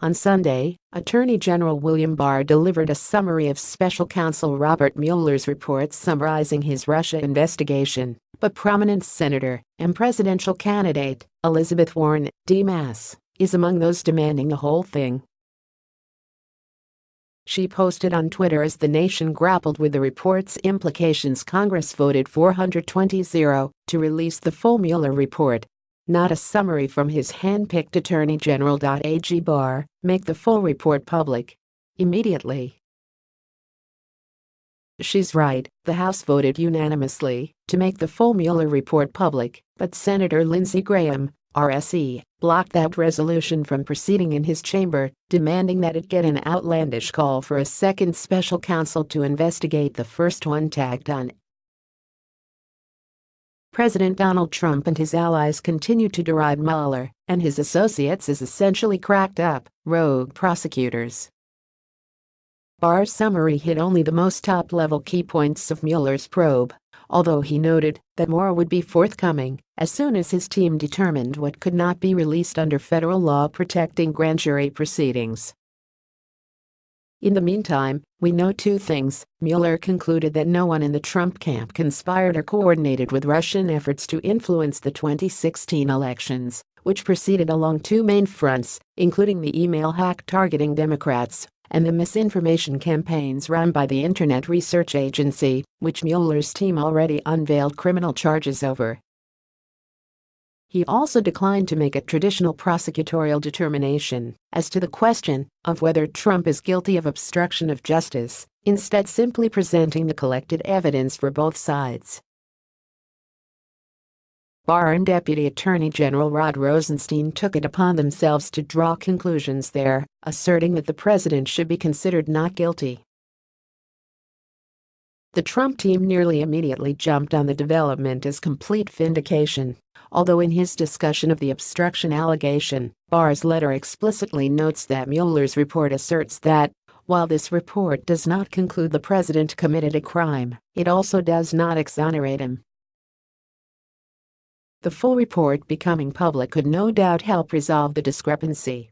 On Sunday, Attorney General William Barr delivered a summary of Special Counsel Robert Mueller's report summarizing his Russia investigation, but prominent senator and presidential candidate Elizabeth Warren, D-Mass, is among those demanding the whole thing. She posted on Twitter as the nation grappled with the report's implications Congress voted 420-0 to release the full Mueller report not a summary from his hand-picked Attorney General. Ag Barr, make the full report public. Immediately. She's right, the House voted unanimously to make the full Mueller report public, but Senator Lindsey Graham, R-SC, blocked that resolution from proceeding in his chamber, demanding that it get an outlandish call for a second special counsel to investigate the first one tagged on President Donald Trump and his allies continue to deride Mueller and his associates as essentially cracked up, rogue prosecutors. Barr's summary hit only the most top-level key points of Mueller's probe, although he noted that more would be forthcoming as soon as his team determined what could not be released under federal law protecting grand jury proceedings. In the meantime, we know two things. Mueller concluded that no one in the Trump camp conspired or coordinated with Russian efforts to influence the 2016 elections, which proceeded along two main fronts, including the email hack targeting Democrats and the misinformation campaigns run by the Internet Research Agency, which Mueller's team already unveiled criminal charges over. He also declined to make a traditional prosecutorial determination as to the question of whether Trump is guilty of obstruction of justice, instead simply presenting the collected evidence for both sides. Barr and Deputy Attorney General Rod Rosenstein took it upon themselves to draw conclusions there, asserting that the president should be considered not guilty. The Trump team nearly immediately jumped on the development as complete vindication although in his discussion of the obstruction allegation, Barr's letter explicitly notes that Mueller's report asserts that, while this report does not conclude the president committed a crime, it also does not exonerate him. The full report becoming public could no doubt help resolve the discrepancy.